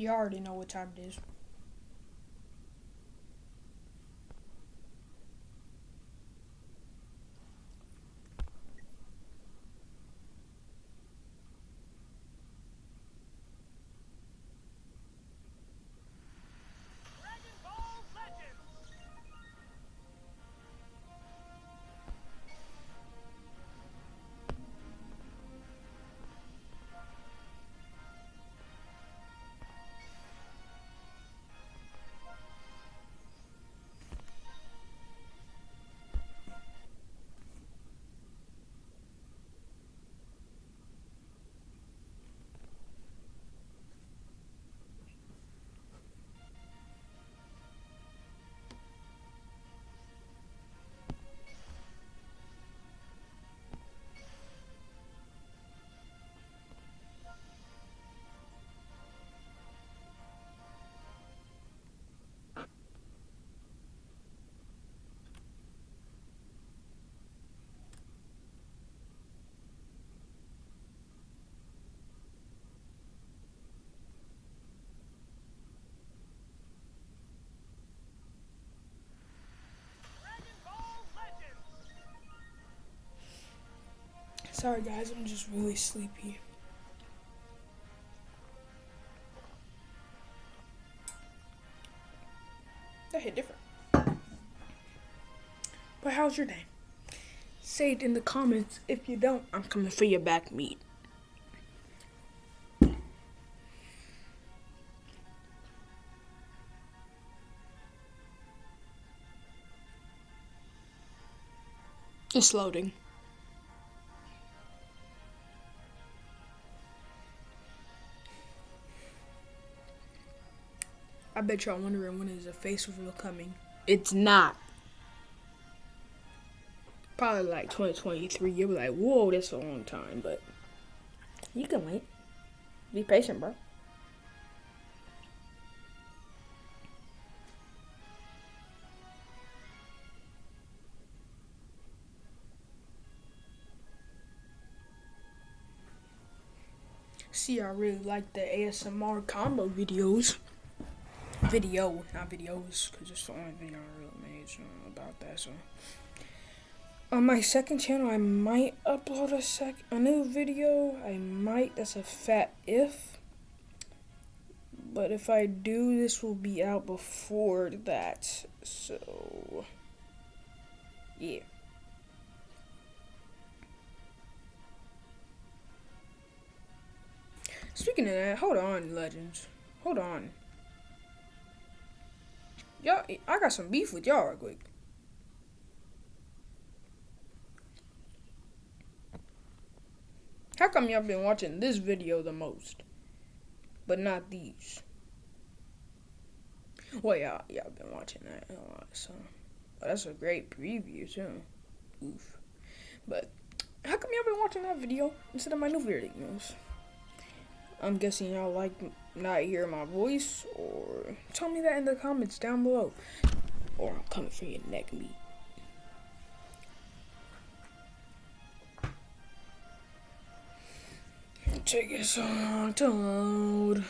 You already know what time it is. Sorry guys, I'm just really sleepy. That hit different. But how's your day? Say it in the comments. If you don't, I'm coming for your back meat. It's loading. Bet y'all wondering when is a face reveal coming. It's not. Probably like 2023. You'll be like, whoa, that's a long time, but you can wait. Be patient, bro. See, I really like the ASMR combo videos video, not videos, because it's the only video I really made so, about that. So, on my second channel, I might upload a sec a new video. I might. That's a fat if. But if I do, this will be out before that. So, yeah. Speaking of that, hold on, legends. Hold on. Y'all, I got some beef with y'all right quick. How come y'all been watching this video the most, but not these? Well, y'all, y'all been watching that a lot, so oh, that's a great preview too. Oof. But how come y'all been watching that video instead of my new videos? I'm guessing y'all like not hear my voice, or tell me that in the comments down below. Or I'm coming for your neck meat. Take it so long to load.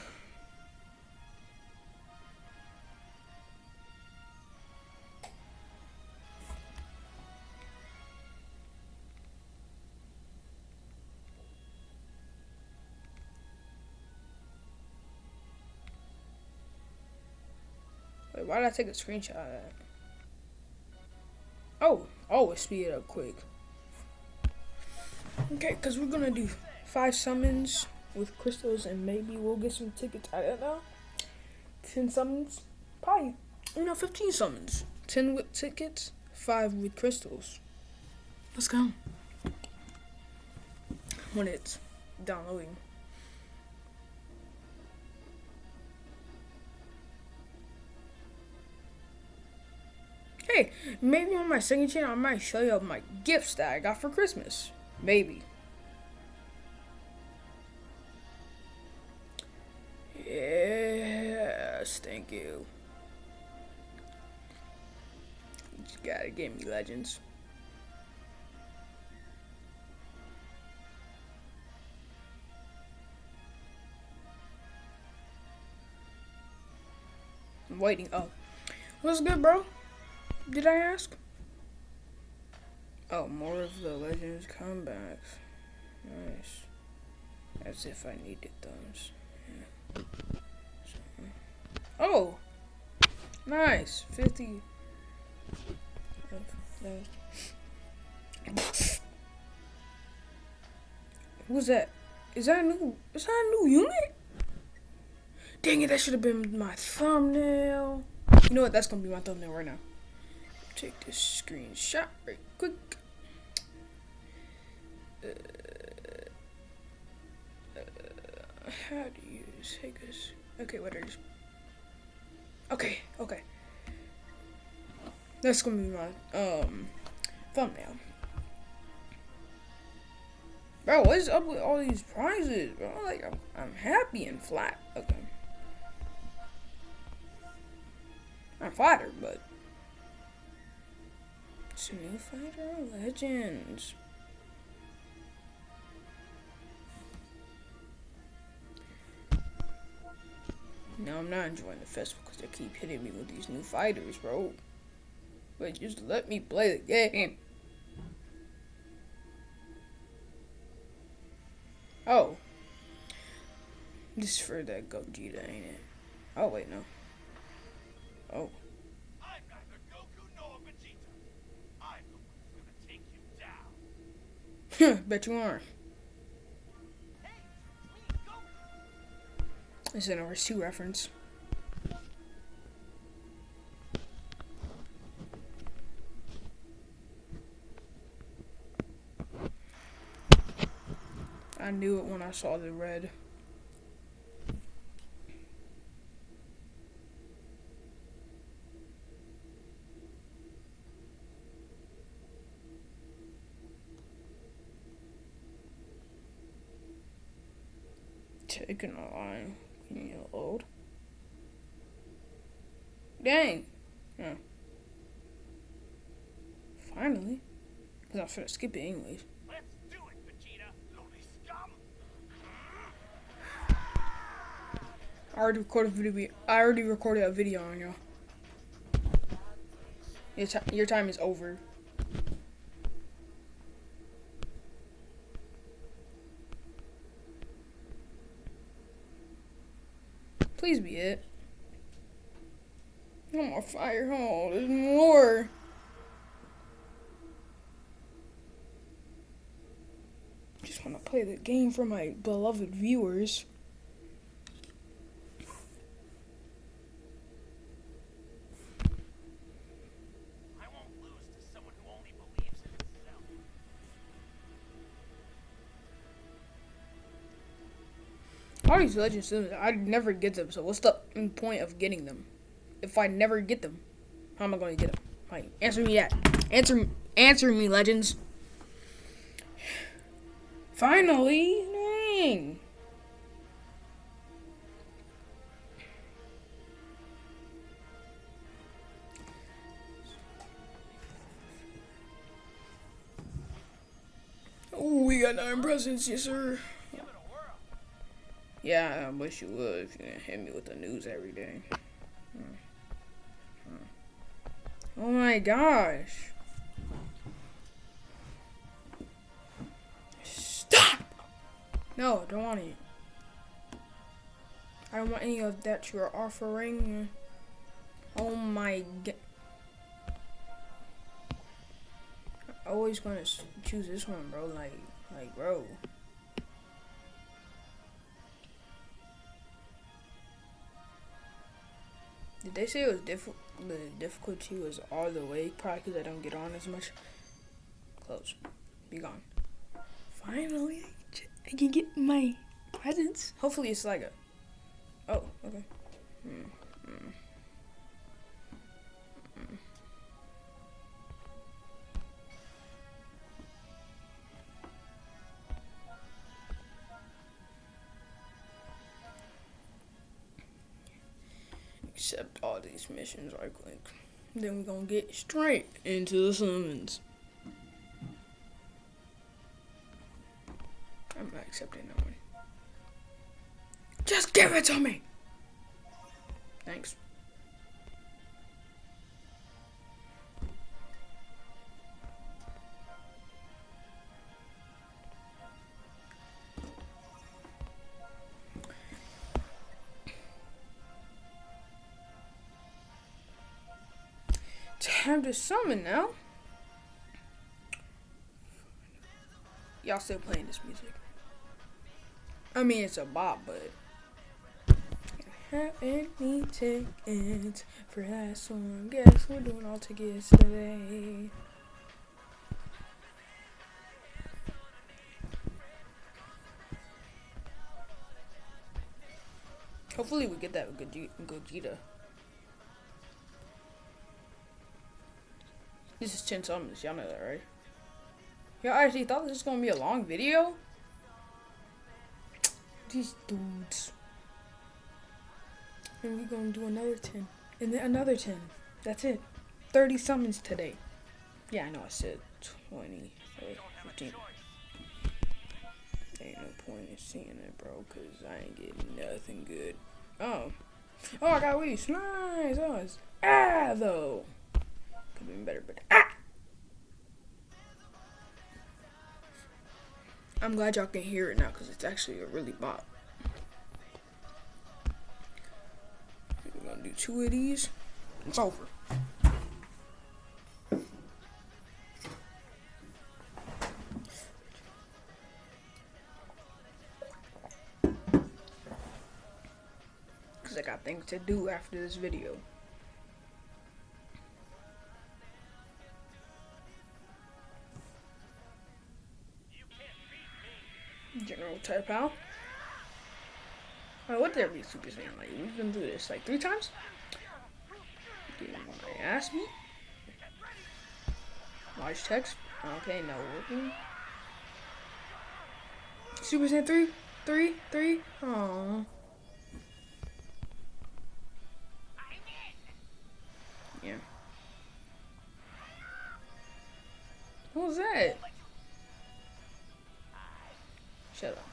Did I take a screenshot of that? Oh, oh always speed it up quick. Okay, because we're going to do five summons with crystals and maybe we'll get some tickets. I don't know. 10 summons. Probably, you know, 15 summons. 10 with tickets, 5 with crystals. Let's go. When it's downloading. Hey, maybe on my second channel I might show you my gifts that I got for Christmas. Maybe. Yes, thank you. You gotta give me legends. I'm waiting. Oh, what's good, bro? Did I ask? Oh, more of the Legends comebacks. Nice. As if I needed those. Yeah. So, oh! Nice. 50. Who's that? Is that a new? Is that a new unit? Dang it! That should have been my thumbnail. You know what? That's gonna be my thumbnail right now. Take this screenshot right quick. Uh, uh, how do you take this? Okay, what are you? Okay, okay. That's gonna be my um thumbnail. Bro, what is up with all these prizes, bro? Like, I'm, I'm happy and flat. Okay. I'm flattered, but a new fighter legends. No, I'm not enjoying the festival because they keep hitting me with these new fighters, bro. But just let me play the game. Oh. This is for that Gogeta, ain't it? Oh, wait, no. Oh. I'm neither Goku nor Vegeta. I'm the one who's gonna take you down. Bet you are. This is an RS2 reference. I knew it when I saw the red. Taking a line. Can you load? Dang. Yeah. Finally. Because I was going to skip it anyways. I already recorded a video. I already recorded a video on you. Your, your time is over. Please be it. No more fire. Oh, there's more. Just want to play the game for my beloved viewers. All these legend sims, I never get them. So what's the point of getting them? If I never get them, how am I going to get them? Like, answer me that. Answer, answer me, legends. Finally, dang. Oh, we got nine presents, yes sir. Yeah, I wish you would if you didn't hit me with the news every day. Hmm. My gosh. Stop! No, don't want it. I don't want any of that you're offering. Oh my god. Always gonna choose this one, bro. Like, like, bro. Did they say it was diff the difficulty was all the way? Probably because I don't get on as much. Close. Be gone. Finally, I can get my presents. Hopefully it's like a... Oh, okay. Hmm. Hmm. Accept all these missions right quick. Then we're gonna get straight into the summons. I'm not accepting that one. Just give it to me! Thanks. Time to summon now. Y'all still playing this music. I mean, it's a bop, but. Have any tickets for that song? Guess we're doing all tickets today. Hopefully we get that Gogeta. This is 10 summons, y'all know that, right? Y'all actually thought this was gonna be a long video? These dudes. And we're gonna do another 10. And then another 10. That's it. 30 summons today. Yeah, I know I said 20 or 15. Ain't no point in seeing it, bro, because I ain't getting nothing good. Oh. Oh, I got Weesh. Nice. Oh, it's ah, though. Could have been better, but ah! I'm glad y'all can hear it now because it's actually a really bop. We're gonna do two of these. It's over. Because I got things to do after this video. Type Oh, what did every Super Saiyan like? We've been through this like three times? Didn't want to ask me? Large text. Okay, no working. Super Saiyan 3? 3? 3? Aww. Yeah. What was that? Shut up.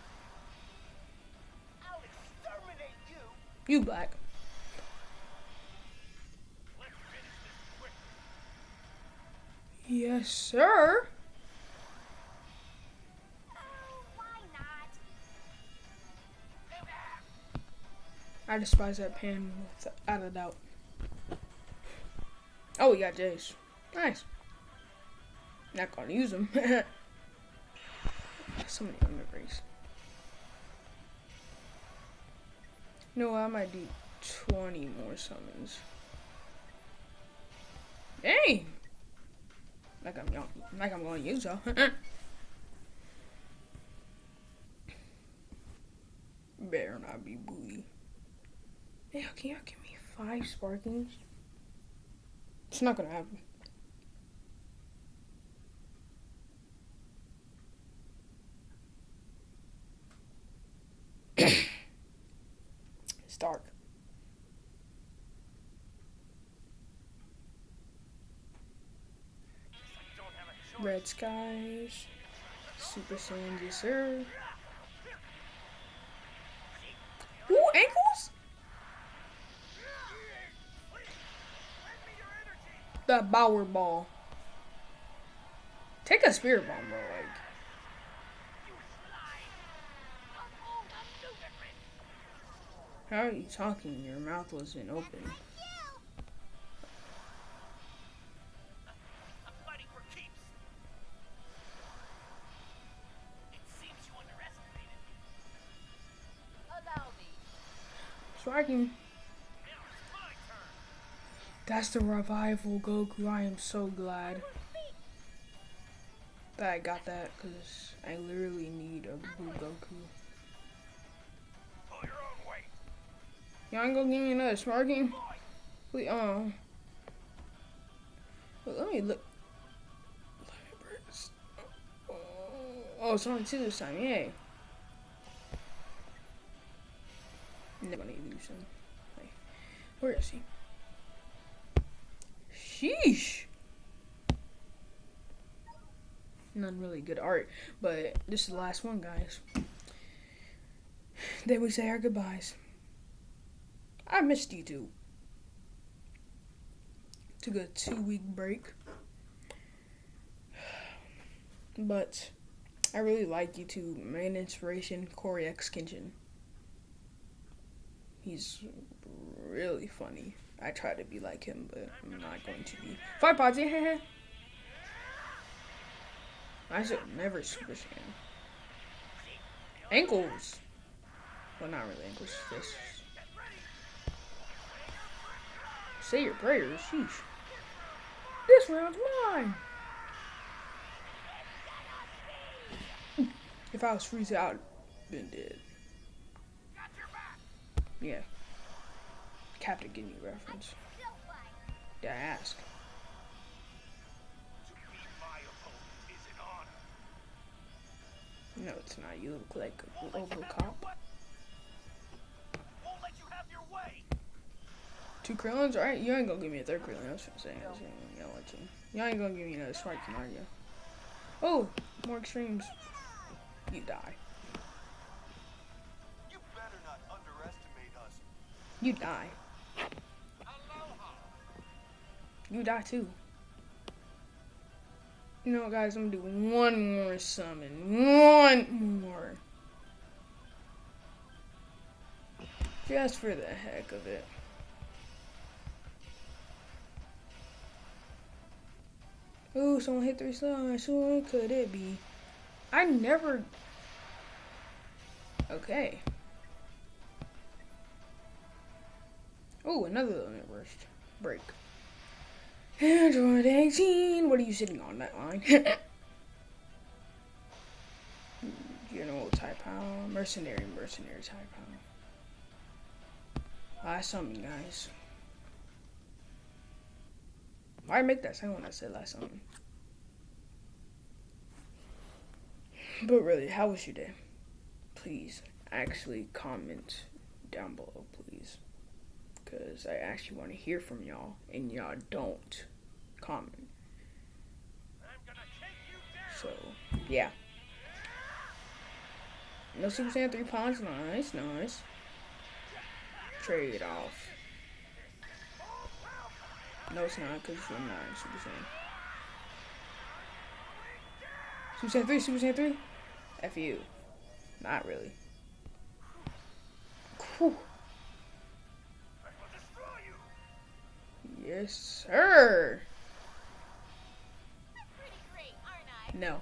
You black. Yes, sir. I despise that pan without a doubt. Oh, we got Jace. Nice. Not gonna use them. so many memories. No, I might do 20 more summons. Dang! Like I'm young, like I'm going to use y'all. Better not be booty. Hey, can y'all give me five sparkings? It's not gonna happen. It's dark. Red skies, Super Saiyan, yes sir. Ooh, ankles? The Bower Ball. Take a Spirit Bomb, bro. Like. How are you talking? Your mouth wasn't open. Striking. That's the revival Goku. I am so glad that I got that because I literally need a blue Goku. Y'all ain't gonna give me another smart game? Please, um. let me look. Oh, it's only two this time, yay. Never need to. Where is he? Sheesh. None really good art, but this is the last one, guys. Then we say our goodbyes. I missed you too. Took a two week break. But I really like YouTube. Main inspiration, CoryxKenshin. He's really funny. I try to be like him, but I'm not going to be. Five pods. I should never Super Saiyan. Ankles. Well, not really ankles, fists. Say your prayers, sheesh. This round's mine. If I was Frieza, I'd been dead. Yeah. Captain Ginyu reference. Did I ask? No, it's not. You look like a Robocop. Two Krillins? Alright, you ain't gonna give me a third Krillin. That's what I'm saying. You, know what you ain't gonna give me another Sparking, are you? Oh, more extremes. You die. You better not underestimate us. You die. You die too. You know what, guys? I'm gonna do one more summon. One more. Just for the heck of it. Ooh, someone hit three stars. Who could it be? I never. Okay. Oh, another limit burst. Break. Android 18. What are you sitting on that line? General type power. Mercenary, mercenary type power. Last summon, guys. Why make that sound when I said last summon? But really, how was your day? Please actually comment down below, please. Because I actually want to hear from y'all, and y'all don't comment. So, yeah. No Super Saiyan 3 pawns, nice, nice. Trade off. No, it's not, because I'm not Super Saiyan. Super Saiyan 3, Super Saiyan 3? F you. Not really. Whew. Yes, sir. No.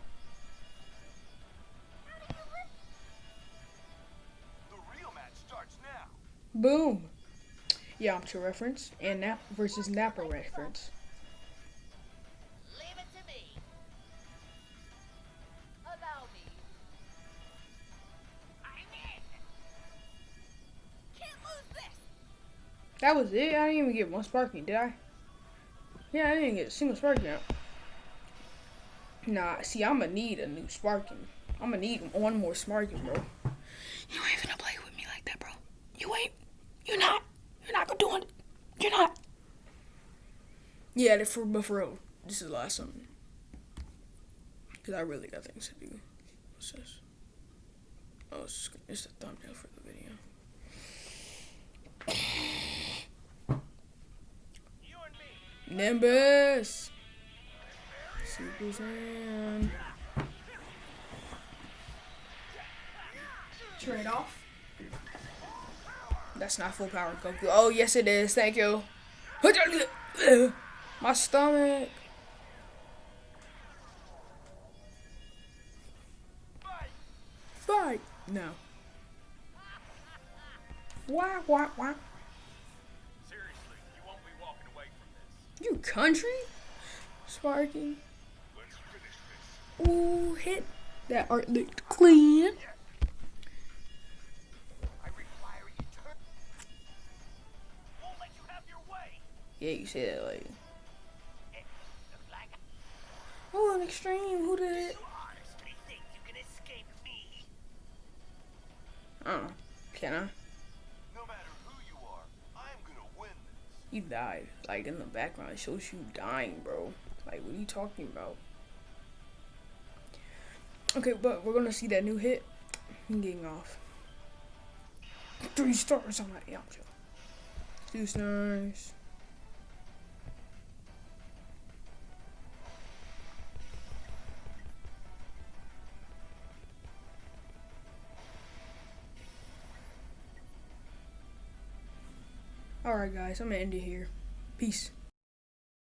The real match starts now. Boom. Yamcha reference and Nap versus Nappa reference. Leave it to me. Allow me. I'm in. Can't lose this. That was it. I didn't even get one sparking, did I? Yeah, I didn't get a single sparking out. Nah, see, I'm gonna need a new sparking. I'm gonna need one more sparking, bro. You ain't gonna play with me like that, bro. You ain't. You're not. You're not gonna do it. You're not. Yeah, for but for real, this is the last one. Cause I really got things to do. What's this? Oh, it's, it's the thumbnail for the video. You and me. Nimbus. Super Saiyan. Trade off. That's not full power Goku. Oh yes it is. Thank you. My stomach. Fight. No. Wah wah wah. Seriously, you won't be walking away from this. You country? Sparky. Let's finish this. Ooh, hit. That art looked clean. I Yeah, you say that like. Oh, an extreme. Who did it? you honestly think you can. Oh, can I? No matter who you are, I'm gonna win this. You died. Like in the background, it shows you dying, bro. Like, what are you talking about? Okay, but we're gonna see that new hit. I'm getting off. Three stars on that Yamcha. Two stars. Alright, guys, I'm gonna end it here. Peace.